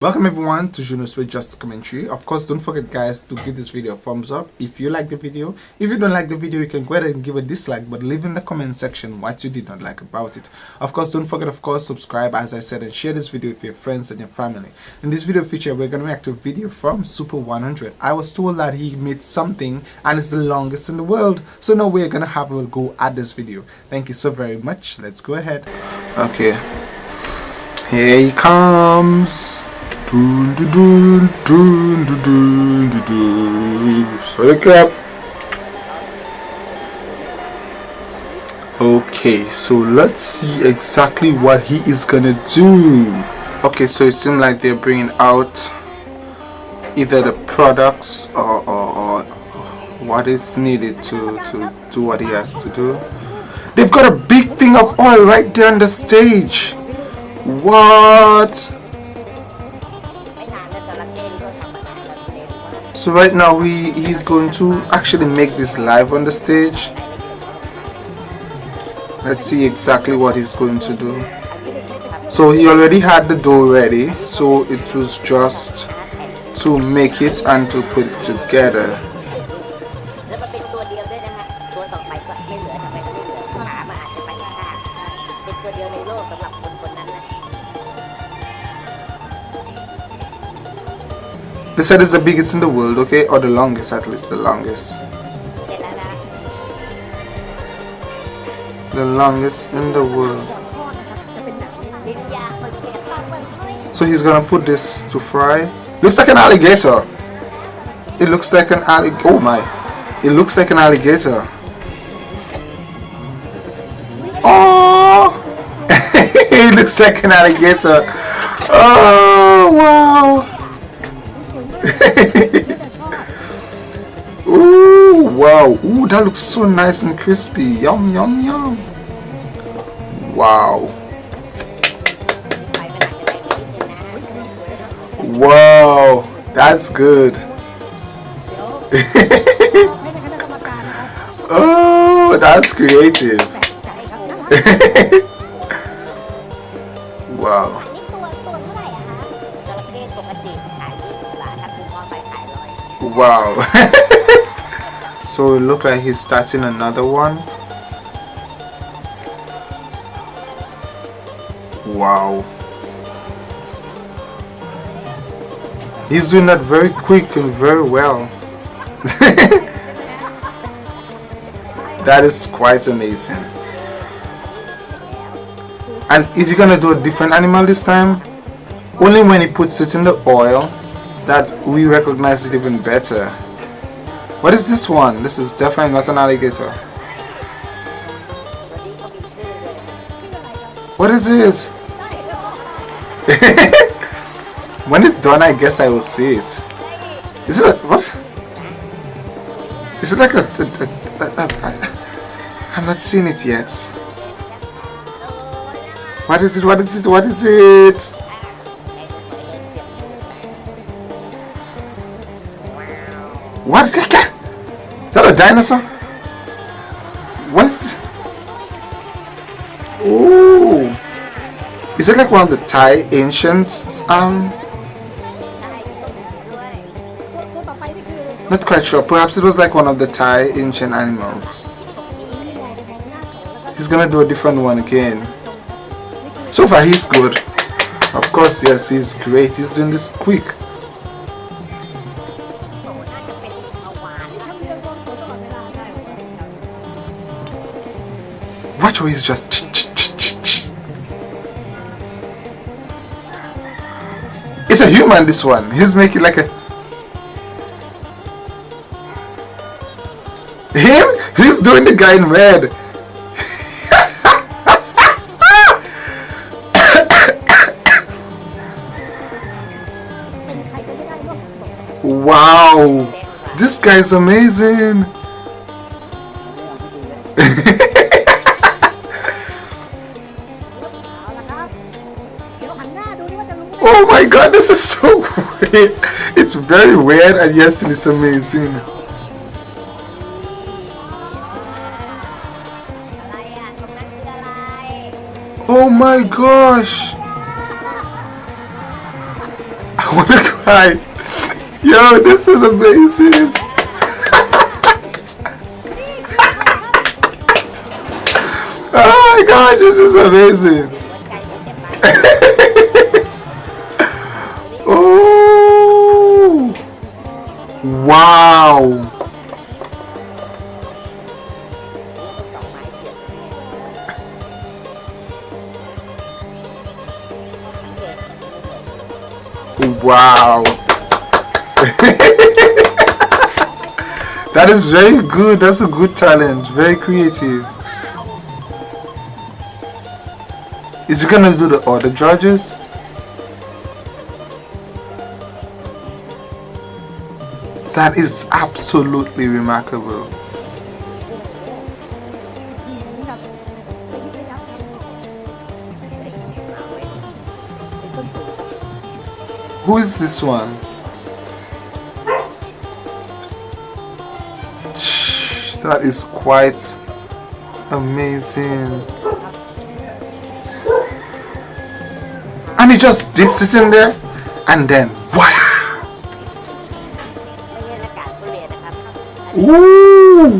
Welcome everyone to Juno's with Just Commentary. Of course, don't forget guys to give this video a thumbs up if you like the video. If you don't like the video, you can go ahead and give a dislike, but leave in the comment section what you did not like about it. Of course, don't forget, of course, subscribe as I said and share this video with your friends and your family. In this video feature, we're going to react to a video from Super 100. I was told that he made something and it's the longest in the world. So now we're going to have a go at this video. Thank you so very much. Let's go ahead. Okay. Here he comes. Sorry, clap. Okay, so let's see exactly what he is gonna do. Okay, so it seems like they're bringing out either the products or, or, or what is needed to, to do what he has to do. They've got a big thing of oil right there on the stage. What? So right now he he's going to actually make this live on the stage. Let's see exactly what he's going to do. So he already had the dough ready so it was just to make it and to put it together said it's the biggest in the world, okay? Or the longest, at least the longest. The longest in the world. So he's gonna put this to fry. Looks like an alligator. It looks like an alligator. Oh my. It looks like an alligator. Oh! it looks like an alligator. Oh, wow. Ooh, wow. Ooh, that looks so nice and crispy. Yum, yum, yum. Wow. Wow, that's good. oh, that's creative. Wow. so it look like he's starting another one. Wow. He's doing that very quick and very well. that is quite amazing. And is he gonna do a different animal this time? Only when he puts it in the oil that we recognize it even better. What is this one? This is definitely not an alligator. What is it? when it's done, I guess I will see it. Is it a, what? Is it like a, a, a, I'm not seeing it yet. What is it? What is it? What is it? Dinosaur? What's... Ooh. Is it like one of the Thai ancient... Um... Not quite sure. Perhaps it was like one of the Thai ancient animals. He's gonna do a different one again. So far he's good. Of course, yes, he's great. He's doing this quick. Watch how he's just It's a human this one. He's making like a Him? He's doing the guy in red. wow. This guy's amazing. Oh my god, this is so weird. It's very weird and yes, it's amazing. Oh my gosh. I wanna cry. Yo, this is amazing. oh my gosh, this is amazing. Wow. Wow. that is very good. That's a good talent. Very creative. Is he gonna do the other judges? That is absolutely remarkable. Who is this one? That is quite amazing. And he just dips it in there and then voila! Ooh!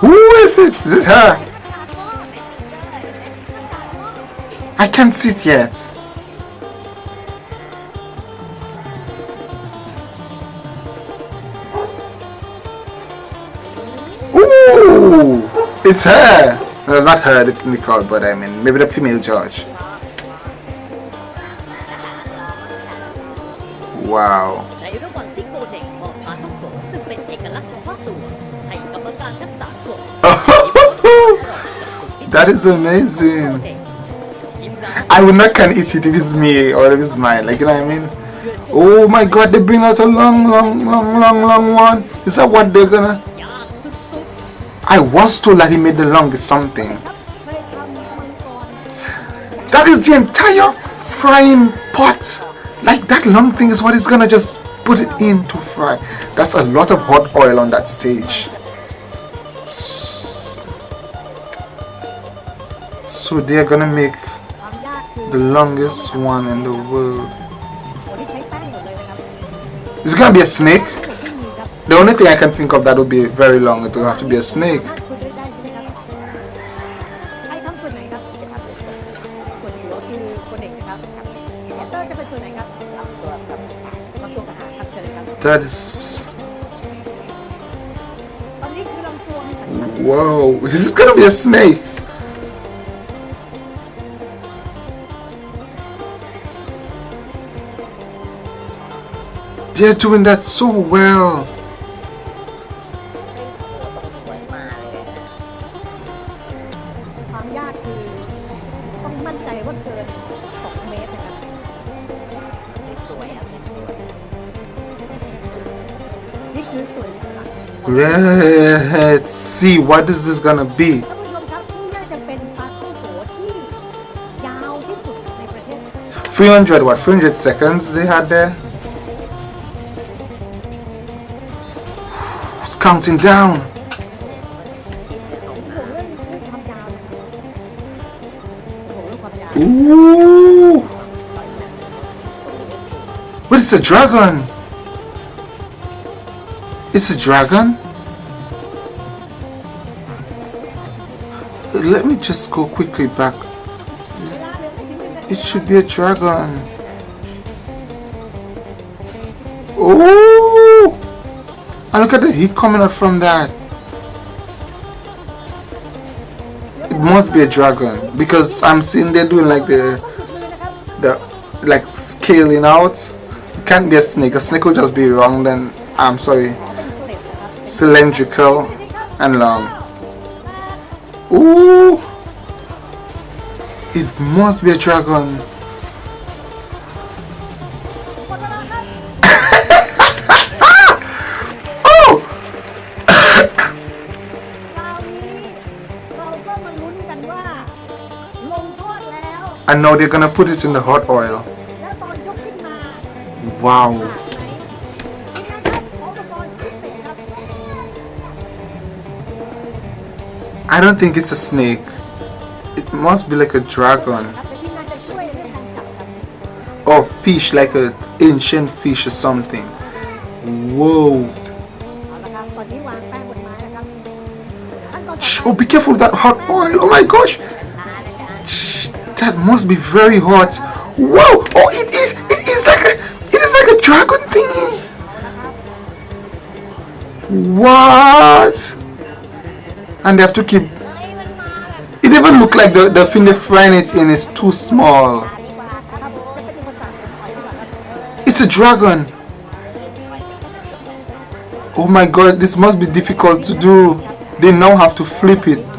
Who is it? Is it her? I can't see it yet. Ooh! It's her! No, not her, the, crowd, but I mean, maybe the female judge. Wow. that is amazing. I would not can eat it if it's me or if it's mine, like you know what I mean? Oh my god, they bring out a long, long, long, long, long one. Is that what they're gonna... I was told that he made the longest something. That is the entire frying pot. Like that long thing is what he's gonna just put it in to fry. That's a lot of hot oil on that stage. So they're gonna make the longest one in the world. it's gonna be a snake? The only thing I can think of that would be very long, it will have to be a snake. That is... Whoa, this is gonna be a snake! They're doing that so well! Let's see what is this gonna be. Three hundred what? Three hundred seconds they had there. It's counting down. Ooh! What is a dragon? It's a dragon? Let me just go quickly back. It should be a dragon. Oh! And look at the heat coming out from that. It must be a dragon because I'm seeing they're doing like the the like scaling out. It can't be a snake. A snake will just be wrong. Then I'm sorry cylindrical and long. Ooh! It must be a dragon. oh! and now they're gonna put it in the hot oil. Wow. I don't think it's a snake. It must be like a dragon. Or fish, like an ancient fish or something. Whoa. Shh, oh, be careful that hot oil. Oh my gosh. Shh, that must be very hot. Wow. Oh, it is. It is like a. It is like a dragon thing. What? and they have to keep it even look like the, the thing they frying it in is too small. It's a dragon. Oh my god this must be difficult to do. They now have to flip it.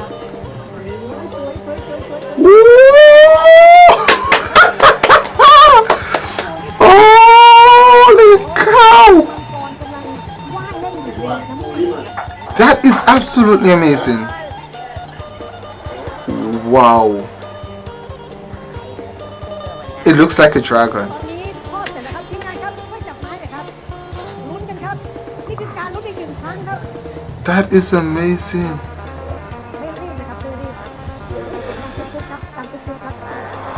It's absolutely amazing. Wow. It looks like a dragon. That is amazing.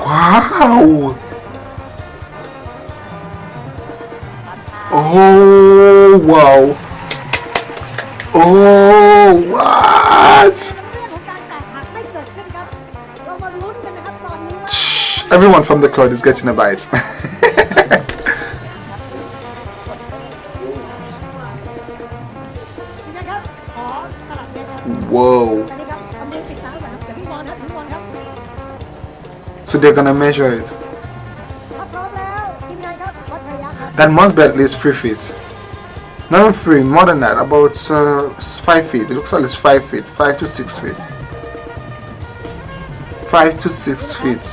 Wow! Oh, wow! Oh! what? Everyone from the crowd is getting a bite. Whoa. So they're gonna measure it. That must be at least 3 feet. Not even three, more than that, about uh, five feet. It looks like it's five feet, five to six feet. Five to six feet.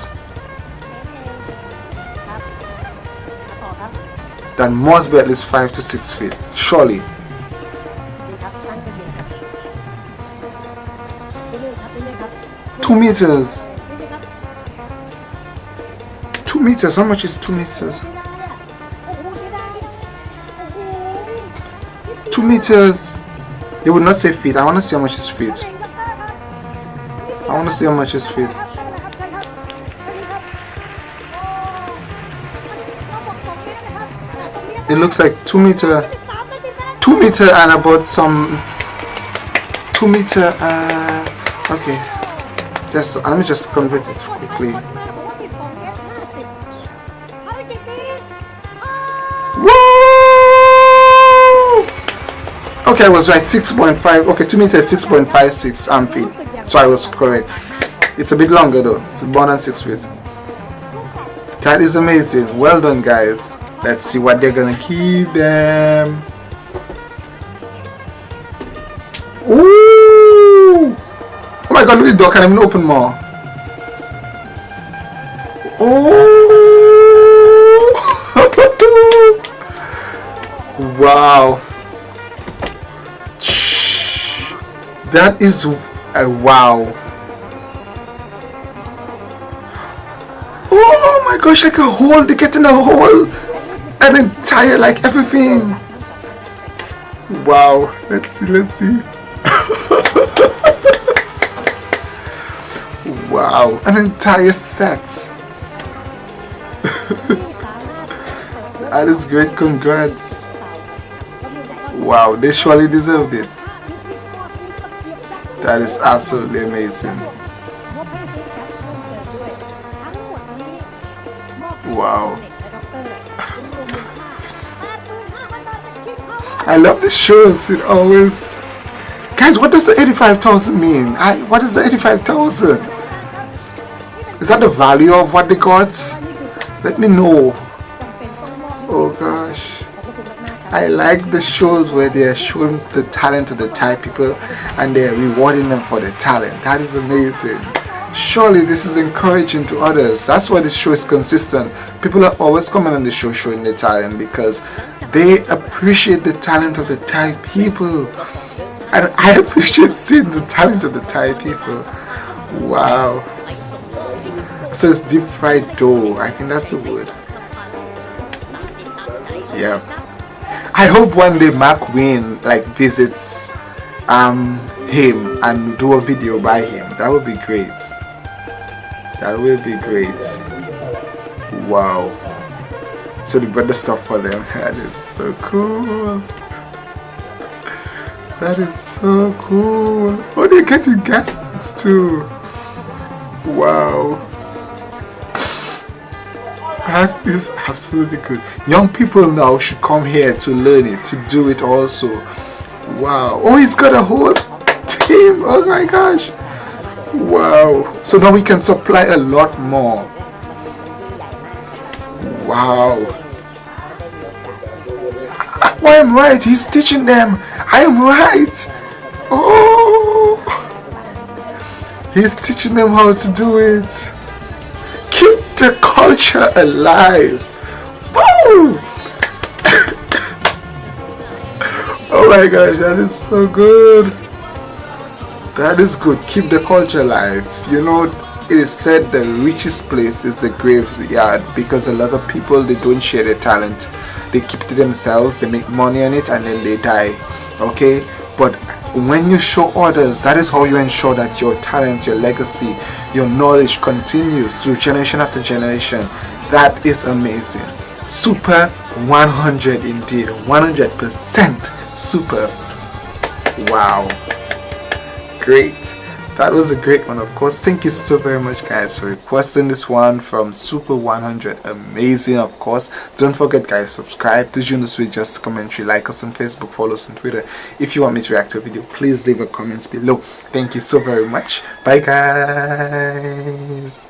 That must be at least five to six feet, surely. Two meters. Two meters, how much is two meters? 2 meters. They would not say feet. I want to see how much is feet. I want to see how much is feet. It looks like 2 meter. 2 meter and about some... 2 meter... Uh, okay. Just, let me just convert it quickly. Okay, I was right. 6.5. Okay, 2 meters, 6.56 um, feet. So I was correct. It's a bit longer though. It's more than 6 feet. That is amazing. Well done, guys. Let's see what they're gonna keep them. Ooh! Oh my god, look at the door. Can I even open more? Oh! wow. That is a wow. Oh my gosh, like a hole. They get in a hole. An entire, like everything. Wow. Let's see, let's see. wow. An entire set. That is great. Congrats. Wow, they surely deserved it. That is absolutely amazing. Wow. I love the shows. It always. Guys, what does the 85,000 mean? I, what is the 85,000? Is that the value of what they got? Let me know. I like the shows where they are showing the talent of the Thai people and they are rewarding them for their talent. That is amazing. Surely this is encouraging to others. That's why this show is consistent. People are always coming on the show showing their talent because they appreciate the talent of the Thai people. And I appreciate seeing the talent of the Thai people. Wow. So it's deep fried dough. I think that's the word. Yeah. I hope one day Mark Wiens like visits um him and do a video by him. That would be great. That would be great. Wow. so they brought the stuff for them that is so cool that is so cool oh they're getting gas too wow that is absolutely good. Young people now should come here to learn it to do it also. Wow. Oh he's got a whole team. Oh my gosh. Wow. So now we can supply a lot more. Wow. Oh, I am right. He's teaching them. I am right. Oh. He's teaching them how to do it the culture alive. Woo! oh my gosh that is so good. That is good. Keep the culture alive. You know it is said the richest place is the graveyard because a lot of people they don't share their talent. They keep to themselves they make money on it and then they die. Okay? But when you show others that is how you ensure that your talent your legacy your knowledge continues through generation after generation. That is amazing. Super 100 indeed. 100 percent super. Wow. Great that was a great one of course. Thank you so very much guys for requesting this one from super 100 amazing of course. Don't forget guys subscribe to Junos with just commentary. Like us on facebook follow us on twitter. If you want me to react to a video please leave a comment below. Thank you so very much. Bye guys